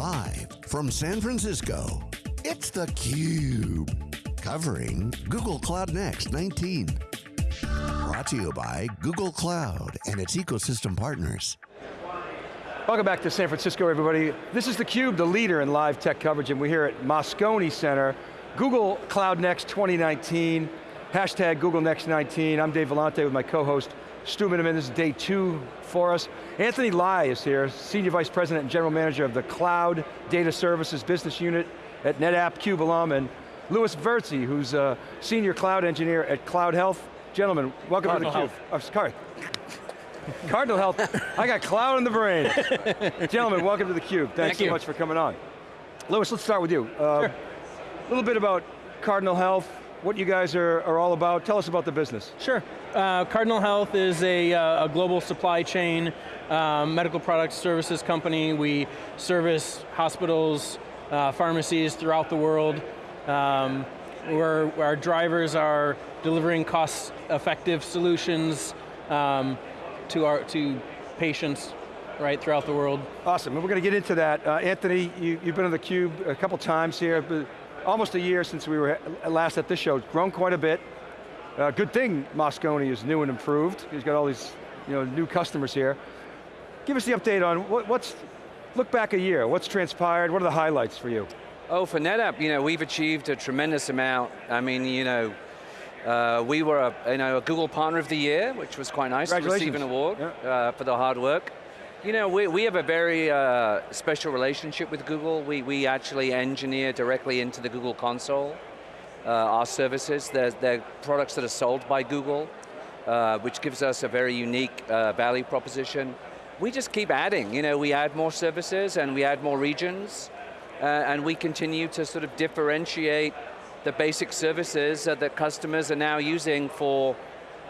Live from San Francisco, it's theCUBE. Covering Google Cloud Next 19. Brought to you by Google Cloud and its ecosystem partners. Welcome back to San Francisco, everybody. This is theCUBE, the leader in live tech coverage, and we're here at Moscone Center, Google Cloud Next 2019, hashtag Google Next 19. I'm Dave Vellante with my co-host, Stu Miniman. This is day two for us. Anthony Lye is here, Senior Vice President and General Manager of the Cloud Data Services Business Unit at NetApp Cube alum, and Louis Verzi, who's a Senior Cloud Engineer at Cloud Health. Gentlemen, welcome Cardinal to theCUBE. Oh, sorry. Cardinal Health, I got cloud in the brain. Gentlemen, welcome to theCUBE. Thanks Thank so you. much for coming on. Louis, let's start with you. Uh, Sure. A little bit about Cardinal Health, what you guys are, are all about. Tell us about the business. Sure. Uh, Cardinal Health is a, uh, a global supply chain um, medical products services company. We service hospitals, uh, pharmacies throughout the world. Um, we're, our drivers are delivering cost-effective solutions um, to, our, to patients right throughout the world. Awesome, and we're going to get into that. Uh, Anthony, you, you've been on theCUBE a couple times here, but almost a year since we were last at this show. It's grown quite a bit. Uh, good thing Moscone is new and improved. He's got all these you know, new customers here. Give us the update on what, what's, look back a year, what's transpired, what are the highlights for you? Oh, for NetApp, you know, we've achieved a tremendous amount. I mean, you know, uh, we were a, you know, a Google Partner of the Year, which was quite nice to receive an award Yeah. uh, for the hard work. You know, we, we have a very uh, special relationship with Google. We, we actually engineer directly into the Google console uh, our services. They're, they're products that are sold by Google, uh, which gives us a very unique uh, value proposition. We just keep adding, you know, we add more services and we add more regions, uh, and we continue to sort of differentiate the basic services that customers are now using for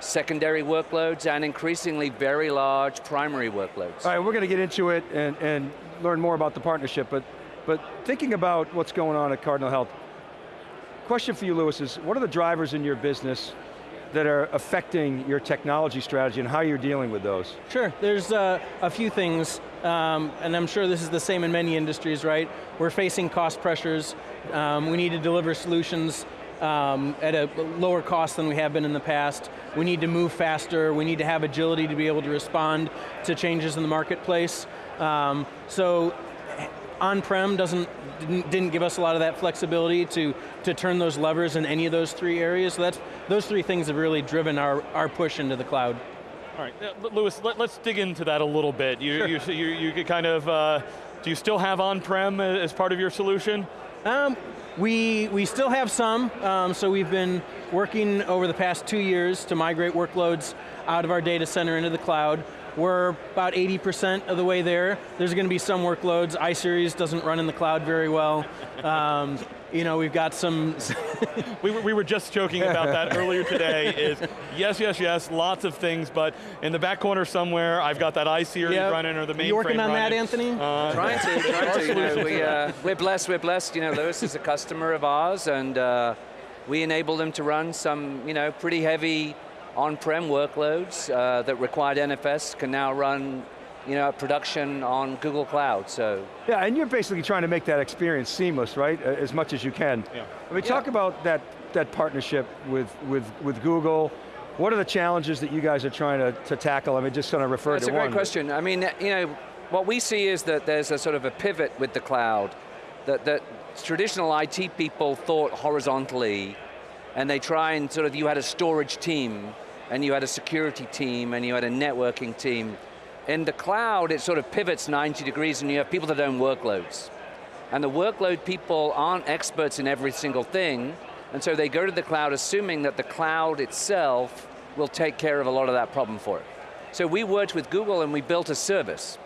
secondary workloads and increasingly very large primary workloads. All right, we're going to get into it and, and learn more about the partnership, but, but thinking about what's going on at Cardinal Health, question for you, Louis, is what are the drivers in your business that are affecting your technology strategy and how you're dealing with those? Sure, there's uh, a few things, um, and I'm sure this is the same in many industries, right? We're facing cost pressures. Um, we need to deliver solutions um, at a lower cost than we have been in the past. We need to move faster. We need to have agility to be able to respond to changes in the marketplace. Um, so on-prem doesn't, didn't, didn't give us a lot of that flexibility to, to turn those levers in any of those three areas. So that's, those three things have really driven our, our push into the cloud. All right, uh, Lewis, let, us dig into that a little bit. You, you, you, you kind of, uh, do you still have on-prem as part of your solution? Um, we, we still have some, um, so we've been working over the past two years to migrate workloads out of our data center into the cloud. We're about 80% of the way there. There's going to be some workloads. iSeries doesn't run in the cloud very well. Um, you know, we've got some... we, were, we were just joking about that earlier today, is yes, yes, yes, lots of things, but in the back corner somewhere, I've got that iSeries Yep. running or the mainframe You working on that. Anthony? Uh, Trying to, trying to. You know, we, uh, we're blessed, we're blessed. You know, Lewis is a customer of ours and uh, we enable them to run some, you know, pretty heavy on-prem workloads uh, that required NFS can now run, you know, production on Google Cloud, so. Yeah, and you're basically trying to make that experience seamless, right? As much as you can. Yeah. I mean, talk about that, that partnership with, with, with Google. What are the challenges that you guys are trying to, to tackle? I mean, just kind of refer That's to one. That's a great question. I mean, you know, what we see is that there's a sort of a pivot with the cloud, that, that traditional IT people thought horizontally, and they try and sort of, you had a storage team, and you had a security team, and you had a networking team. In the cloud, it sort of pivots 90 degrees, and you have people that own workloads. And the workload people aren't experts in every single thing, and so they go to the cloud assuming that the cloud itself will take care of a lot of that problem for it. So we worked with Google and we built a service.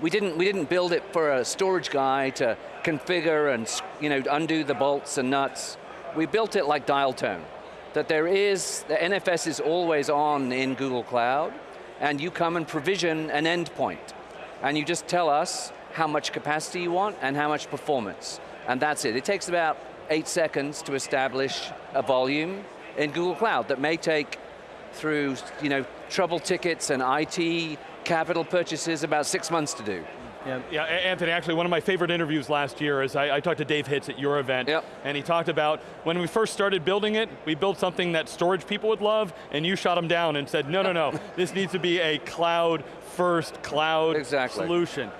We didn't, we didn't build it for a storage guy to configure and you know, undo the bolts and nuts. We built it like dial tone. That there is, the NFS is always on in Google Cloud, and you come and provision an endpoint. And you just tell us how much capacity you want and how much performance. And that's it. It takes about eight seconds to establish a volume in Google Cloud that may take through you know, trouble tickets and IT capital purchases about six months to do. Yep. Yeah, Anthony, actually one of my favorite interviews last year is I, I talked to Dave Hitz at your event, Yep. and he talked about when we first started building it, we built something that storage people would love, and you shot him down and said, no, no, no, this needs to be a cloud first, cloud Exactly. solution.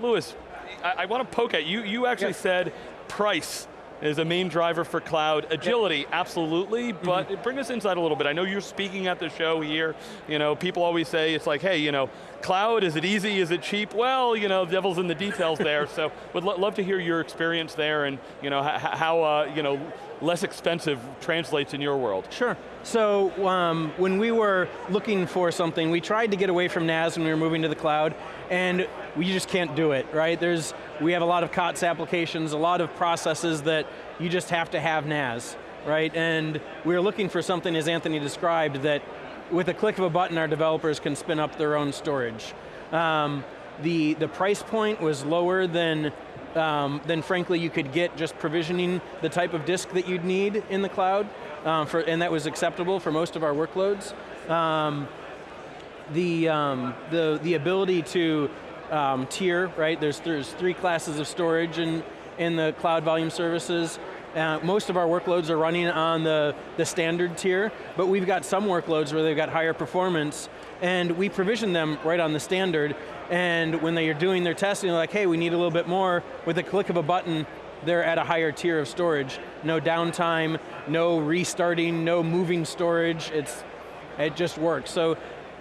Lewis, I, I want to poke at you. You actually Yep. said price is a main driver for cloud. Agility, absolutely, but bring us inside a little bit. I know you're speaking at the show here. You know, people always say, it's like, hey, you know, cloud, is it easy, is it cheap? Well, you know, devil's in the details there, so would lo love to hear your experience there and, you know, how, uh, you know, less expensive translates in your world. Sure. So um, when we were looking for something, we tried to get away from NAS when we were moving to the cloud, and we just can't do it, right? There's, we have a lot of COTS applications, a lot of processes that you just have to have NAS, right? And we were looking for something, as Anthony described, that with a click of a button, our developers can spin up their own storage. Um, the, the price point was lower than um, then frankly you could get just provisioning the type of disk that you'd need in the cloud, um, for, and that was acceptable for most of our workloads. Um, the, um, the, the ability to um, tier, right, there's, there's three classes of storage in, in the cloud volume services. Uh, most of our workloads are running on the, the standard tier, but we've got some workloads where they've got higher performance, and we provision them right on the standard, and when they are doing their testing, they're like, hey, we need a little bit more, with a click of a button, they're at a higher tier of storage. No downtime, no restarting, no moving storage, it's, it just works. So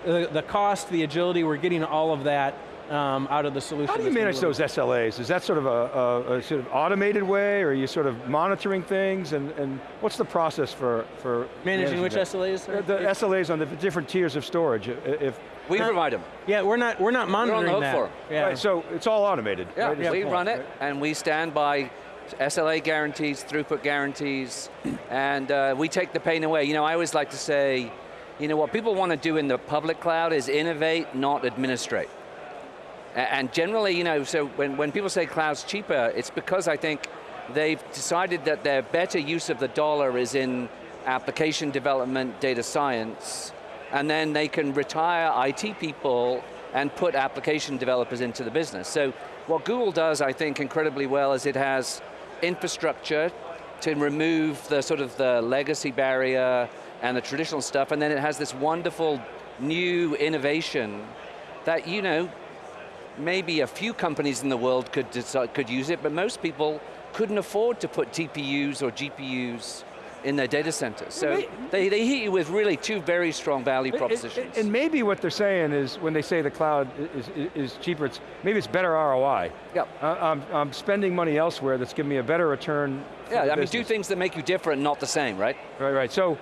the, the cost, the agility, we're getting all of that um, out of the solution. How do you manage those SLAs? Is that sort of a, a, a sort of automated way, or are you sort of monitoring things, and, and what's the process for, for Managing which that? SLAs? Uh, The SLAs on the different tiers of storage. If, We Huh? provide them. Yeah, we're not, we're not monitoring on the monitoring hook that. for 'em. Yeah. right, so it's all automated. Yeah, right, is we point, run it, right? and we stand by SLA guarantees, throughput guarantees, and uh, we take the pain away. You know, I always like to say, you know, what people want to do in the public cloud is innovate, not administrate. And generally, you know, so when, when people say cloud's cheaper, it's because I think they've decided that their better use of the dollar is in application development, data science, and then they can retire IT people and put application developers into the business. So what Google does, I think, incredibly well is it has infrastructure to remove the sort of the legacy barrier and the traditional stuff, and then it has this wonderful new innovation that, you know, maybe a few companies in the world could, decide, could use it, but most people couldn't afford to put TPUs or GPUs in their data centers. So they, they hit you with really two very strong value propositions. And maybe what they're saying is, when they say the cloud is, is, cheaper, it's, maybe it's better ROI. Yep. Uh, I'm, I'm spending money elsewhere that's giving me a better return yeah, I mean, do things that make you different, not the same, right? Right, right. So,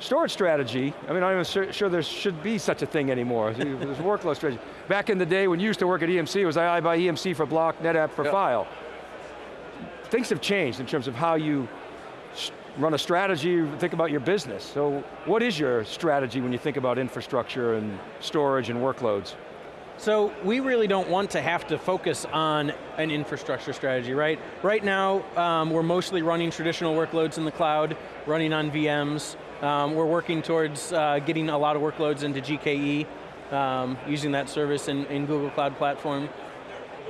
storage strategy, I mean, I'm not even sure, there should be such a thing anymore. There's workload strategy. Back in the day when you used to work at EMC, it was I buy EMC for block, NetApp for Yep. file. Things have changed in terms of how you run a strategy, think about your business. So what is your strategy when you think about infrastructure and storage and workloads? So we really don't want to have to focus on an infrastructure strategy, right? Right now, um, we're mostly running traditional workloads in the cloud, running on VMs. Um, we're working towards uh, getting a lot of workloads into GKE, um, using that service in, in Google Cloud Platform.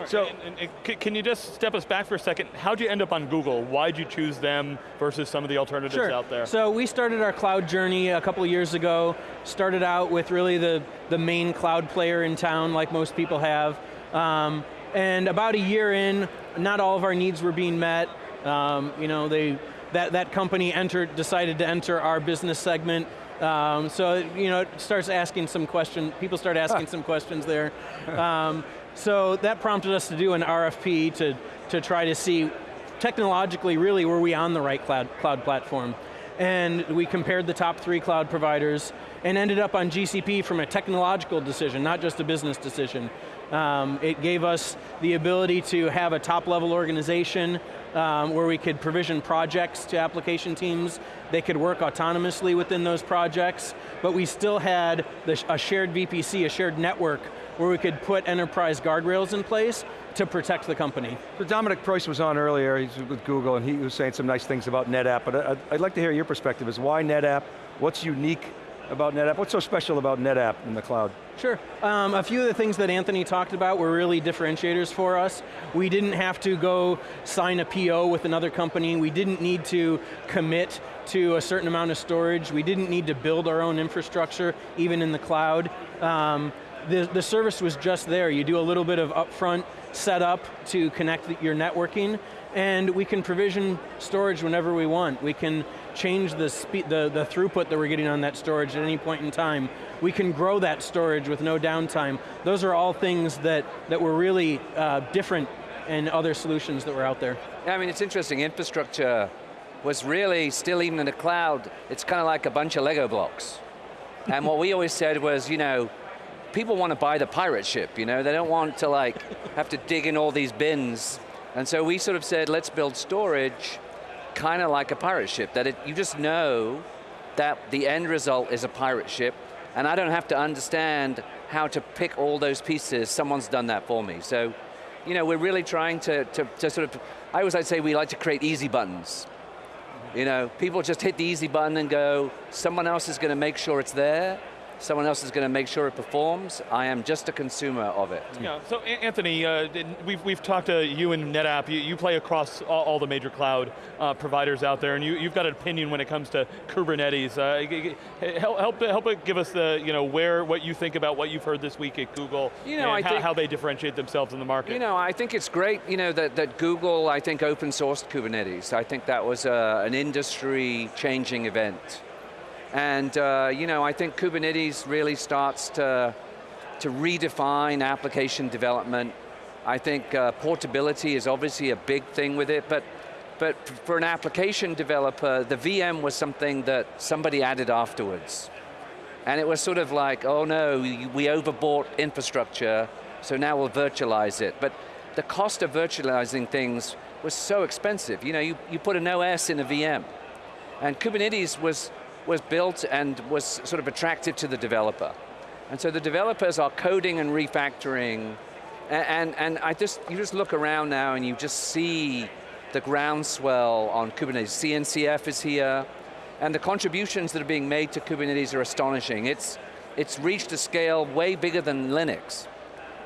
So, and, and c- can you just step us back for a second? How'd you end up on Google? Why'd you choose them versus some of the alternatives out there? So we started our cloud journey a couple years ago. Started out with really the, the main cloud player in town, like most people have. Um, and about a year in, not all of our needs were being met. Um, you know, they, that, that company entered, decided to enter our business segment. Um, so, you know, it starts asking some questions, people start asking some questions there. Um, so that prompted us to do an RFP to, to try to see technologically, really, were we on the right cloud, cloud platform? And we compared the top three cloud providers and ended up on GCP from a technological decision, not just a business decision. Um, it gave us the ability to have a top level organization um, where we could provision projects to application teams. They could work autonomously within those projects, but we still had the, a shared VPC, a shared network, where we could put enterprise guardrails in place to protect the company. So Dominic Preuss was on earlier, he's with Google, and he was saying some nice things about NetApp, but I'd like to hear your perspective, is why NetApp, what's unique about NetApp? What's so special about NetApp in the cloud? Sure, um, a few of the things that Anthony talked about were really differentiators for us. We didn't have to go sign a PO with another company. We didn't need to commit to a certain amount of storage. We didn't need to build our own infrastructure, even in the cloud. Um, the, the service was just there. You do a little bit of upfront setup to connect your networking, and we can provision storage whenever we want. We can change the, speed, the, the throughput that we're getting on that storage at any point in time. We can grow that storage with no downtime. Those are all things that, that were really uh, different in other solutions that were out there. Yeah, I mean, it's interesting, infrastructure was really, still even in the cloud, it's kind of like a bunch of Lego blocks. and what we always said was, you know, people want to buy the pirate ship, you know, they don't want to like, have to dig in all these bins. And so we sort of said, let's build storage kind of like a pirate ship, that it, you just know that the end result is a pirate ship, and I don't have to understand how to pick all those pieces, someone's done that for me. So, you know, we're really trying to, to, to sort of, I always like to say we like to create easy buttons. You know, people just hit the easy button and go, someone else is going to make sure it's there, someone else is going to make sure it performs. I am just a consumer of it. Yeah, so Anthony, uh, we've, we've talked to you and NetApp, you, you play across all, all, the major cloud uh, providers out there, and you, you've got an opinion when it comes to Kubernetes. Uh, help, help, help give us the, you know, where, what you think about what you've heard this week at Google, you know, and how, think, how, they differentiate themselves in the market. You know, I think it's great, you know, that, that Google, I think, open sourced Kubernetes. I think that was uh, an industry changing event. And uh, you know, I think Kubernetes really starts to, to redefine application development. I think uh, portability is obviously a big thing with it, but, but for an application developer, the VM was something that somebody added afterwards. And it was sort of like, oh no, we overbought infrastructure, so now we'll virtualize it. But the cost of virtualizing things was so expensive. You know, you, you put an OS in a VM. And Kubernetes was was built and was sort of attractive to the developer. And so the developers are coding and refactoring, and, and, and I just, you just look around now and you just see the groundswell on Kubernetes. CNCF is here, and the contributions that are being made to Kubernetes are astonishing. It's, it's reached a scale way bigger than Linux.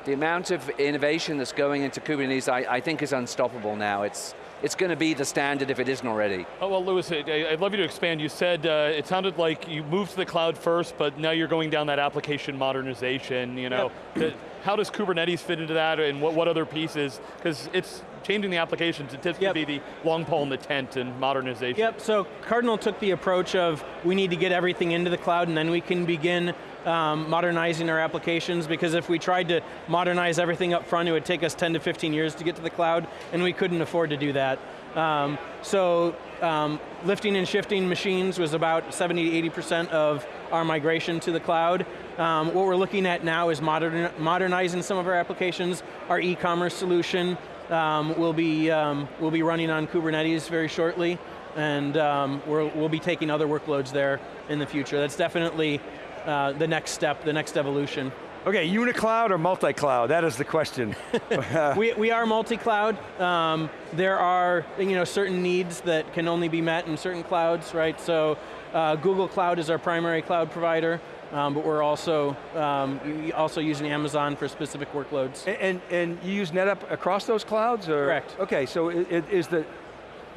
The amount of innovation that's going into Kubernetes, I, I think is unstoppable now. It's, it's going to be the standard if it isn't already. Oh, well, Louis, I'd love you to expand. You said uh, it sounded like you moved to the cloud first, but now you're going down that application modernization, you know. Yep. How does Kubernetes fit into that, and what, what other pieces? Because it's changing the applications, it tends yep. to be the long pole in the tent and modernization. Yep, so Cardinal took the approach of, we need to get everything into the cloud and then we can begin um, modernizing our applications because if we tried to modernize everything up front, it would take us 10 to 15 years to get to the cloud, and we couldn't afford to do that. Um, so um, lifting and shifting machines was about 70 to 80% of our migration to the cloud. Um, what we're looking at now is modern, modernizing some of our applications. Our e-commerce solution um, will, be, um, will be running on Kubernetes very shortly, and um, we will be taking other workloads there in the future. That's definitely uh, the next step, the next evolution. Okay, unicloud or multi-cloud? That is the question. we, we are multi-cloud. Um, there are you know, certain needs that can only be met in certain clouds, right? So uh, Google Cloud is our primary cloud provider, um, but we're also, um, also using Amazon for specific workloads. And, and, and, you use NetApp across those clouds? Or? Correct. Okay, so is the,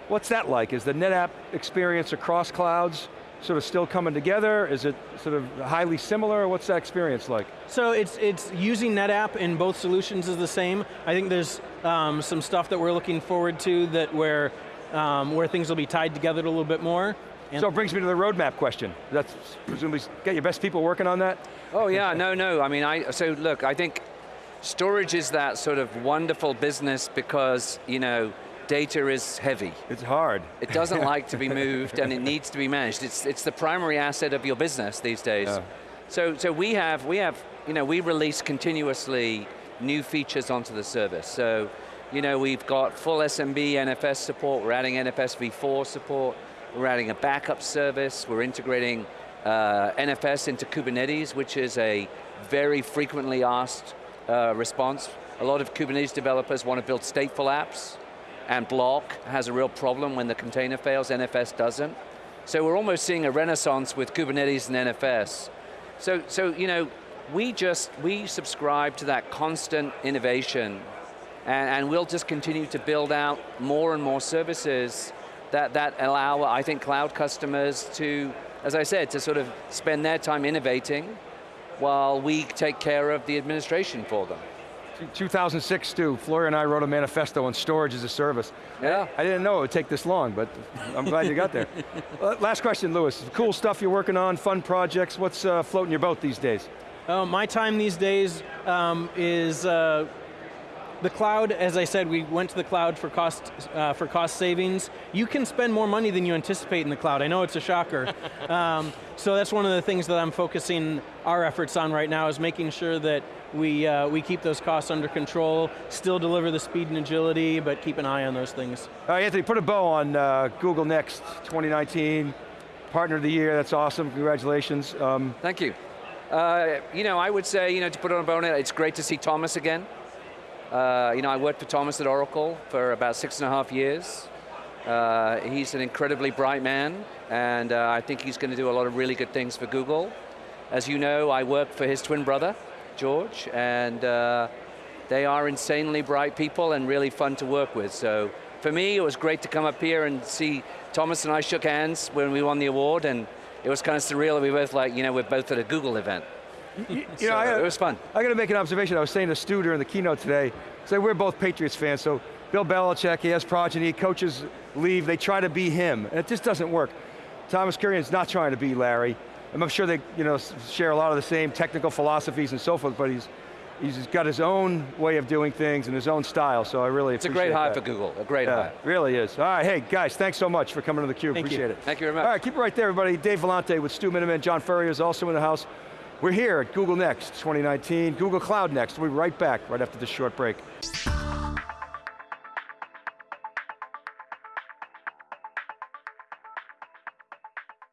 what's that like? Is the NetApp experience across clouds sort of still coming together? Is it sort of highly similar? What's that experience like? So it's, it's using NetApp in both solutions is the same. I think there's um, some stuff that we're looking forward to that where, um, where things will be tied together a little bit more. And so it brings me to the roadmap question. That's presumably, get your best people working on that? Oh yeah, no, no. I mean, I, so look, I think storage is that sort of wonderful business because, you know, data is heavy. It's hard. It doesn't like to be moved and it needs to be managed. It's, it's the primary asset of your business these days. Yeah. So, so we have, we have, you know, we release continuously new features onto the service. So, you know, we've got full SMB NFS support, we're adding NFS v4 support, we're adding a backup service, we're integrating uh, NFS into Kubernetes, which is a very frequently asked uh, response. A lot of Kubernetes developers want to build stateful apps, and block has a real problem when the container fails, NFS doesn't. So we're almost seeing a renaissance with Kubernetes and NFS. So, so you know, we just, we subscribe to that constant innovation and, and we'll just continue to build out more and more services that, that allow, I think, cloud customers to, as I said, to sort of spend their time innovating while we take care of the administration for them. 2006, Stu, Floyer and I wrote a manifesto on storage as a service. Yeah. I didn't know it would take this long, but I'm glad you got there. Uh, Last question, Lewis. Cool stuff you're working on, fun projects. What's uh, floating your boat these days? Uh, my time these days um, is uh, the cloud. As I said, we went to the cloud for cost uh, for cost savings. You can spend more money than you anticipate in the cloud. I know it's a shocker. um, so that's one of the things that I'm focusing our efforts on right now is making sure that we uh, we keep those costs under control, still deliver the speed and agility, but keep an eye on those things. All right, Anthony, put a bow on uh, Google Next 2019, Partner of the Year, that's awesome, congratulations. Um, Thank you. Uh, you know, I would say, you know, to put on a bonnet, it's great to see Thomas again. Uh, you know, I worked for Thomas at Oracle for about six and a half years. Uh, he's an incredibly bright man, and uh, I think he's going to do a lot of really good things for Google. As you know, I work for his twin brother, George, and uh, they are insanely bright people and really fun to work with. So for me, it was great to come up here and see Thomas and I shook hands when we won the award, and it was kind of surreal. We both like, you know, we're both at a Google event. You So know, I, it was fun. I got to make an observation. I was saying to Stu during the keynote today, say we're both Patriots fans, so Bill Belichick, he has progeny, coaches leave, they try to be him, and it just doesn't work. Thomas Kurian's not trying to be Larry. I'm sure they you know, share a lot of the same technical philosophies and so forth, but he's, he's got his own way of doing things and his own style, so I really It's a great that. for Google, a great Yeah, hire. really is. All right, hey guys, thanks so much for coming to theCUBE, Thank you. appreciate it. Thank you very much. All right, keep it right there, everybody. Dave Vellante with Stu Miniman, John Furrier is also in the house. We're here at Google Next 2019, Google Cloud Next. We'll be right back right after this short break.